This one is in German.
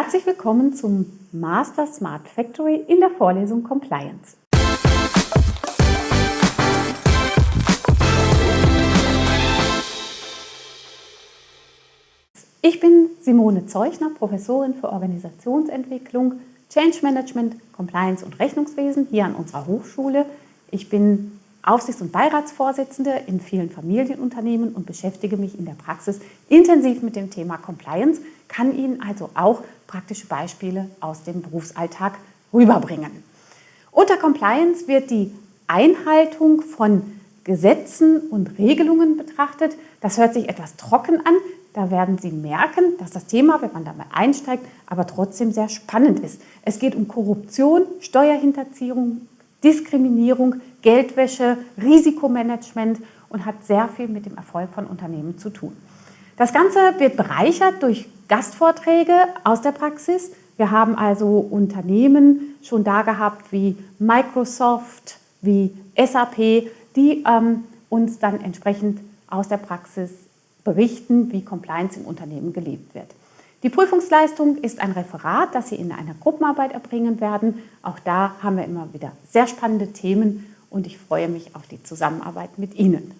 Herzlich willkommen zum Master Smart Factory in der Vorlesung Compliance. Ich bin Simone Zeuchner, Professorin für Organisationsentwicklung, Change Management, Compliance und Rechnungswesen hier an unserer Hochschule. Ich bin Aufsichts- und Beiratsvorsitzende in vielen Familienunternehmen und beschäftige mich in der Praxis intensiv mit dem Thema Compliance, kann Ihnen also auch praktische Beispiele aus dem Berufsalltag rüberbringen. Unter Compliance wird die Einhaltung von Gesetzen und Regelungen betrachtet. Das hört sich etwas trocken an. Da werden Sie merken, dass das Thema, wenn man da mal einsteigt, aber trotzdem sehr spannend ist. Es geht um Korruption, Steuerhinterziehung, Diskriminierung, Geldwäsche, Risikomanagement und hat sehr viel mit dem Erfolg von Unternehmen zu tun. Das Ganze wird bereichert durch Gastvorträge aus der Praxis. Wir haben also Unternehmen schon da gehabt wie Microsoft, wie SAP, die ähm, uns dann entsprechend aus der Praxis berichten, wie Compliance im Unternehmen gelebt wird. Die Prüfungsleistung ist ein Referat, das Sie in einer Gruppenarbeit erbringen werden. Auch da haben wir immer wieder sehr spannende Themen und ich freue mich auf die Zusammenarbeit mit Ihnen.